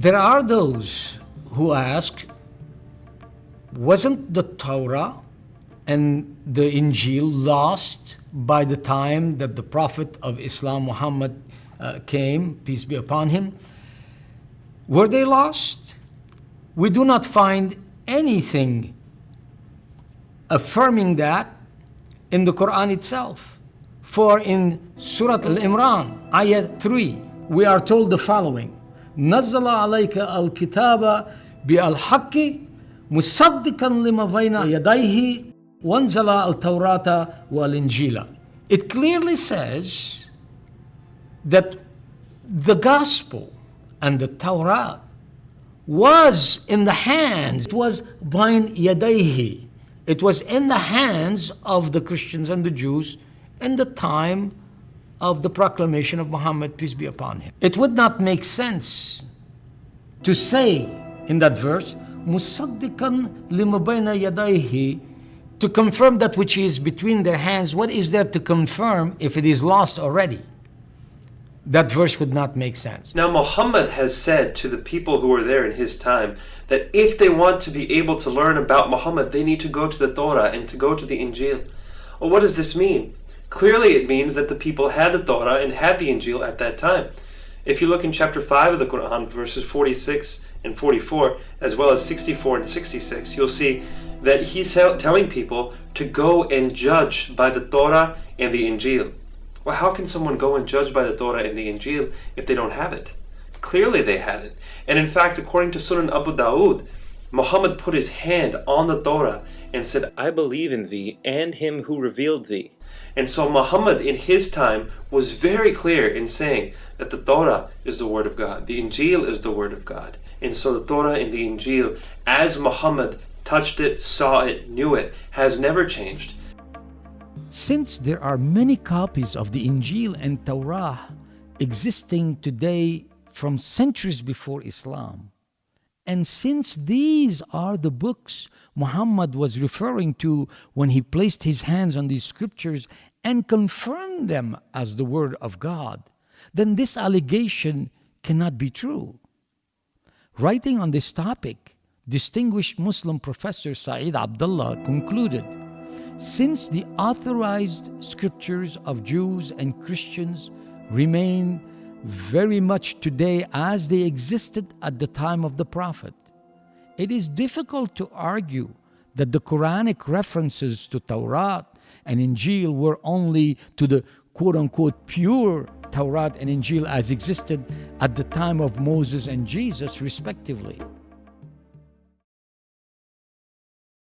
There are those who ask, wasn't the Torah and the Injil lost by the time that the Prophet of Islam, Muhammad, uh, came, peace be upon him? Were they lost? We do not find anything affirming that in the Quran itself. For in Surah Al-Imran, Ayat 3, we are told the following. نزل عليك الكتاب بالحق مصدقا لما بين يديه وانزل التوراة والإنجيل. It clearly says that the gospel and the Torah was in the hands, it was bain yadayhi. It was in the hands of the Christians and the Jews in the time of the proclamation of Muhammad, peace be upon him. It would not make sense to say in that verse, Musaddiqan limabayna yadayhi, to confirm that which is between their hands. What is there to confirm if it is lost already? That verse would not make sense. Now, Muhammad has said to the people who were there in his time that if they want to be able to learn about Muhammad, they need to go to the Torah and to go to the Injil. Well, what does this mean? Clearly, it means that the people had the Torah and had the Injil at that time. If you look in chapter 5 of the Quran, verses 46 and 44, as well as 64 and 66, you'll see that he's telling people to go and judge by the Torah and the Injil. Well, how can someone go and judge by the Torah and the Injil if they don't have it? Clearly they had it. And in fact, according to Sunan Abu Dawud, Muhammad put his hand on the Torah and said, I believe in thee and him who revealed thee. And so Muhammad in his time was very clear in saying that the Torah is the word of God, the Injil is the word of God. And so the Torah and the Injil, as Muhammad touched it, saw it, knew it, has never changed. Since there are many copies of the Injil and Torah existing today from centuries before Islam, and since these are the books Muhammad was referring to when he placed his hands on these scriptures and confirmed them as the Word of God, then this allegation cannot be true. Writing on this topic, distinguished Muslim professor Saeed Abdullah concluded since the authorized scriptures of Jews and Christians remain very much today as they existed at the time of the Prophet, it is difficult to argue that the Quranic references to Torah and Injil were only to the quote unquote pure Torah and Injil as existed at the time of Moses and Jesus, respectively.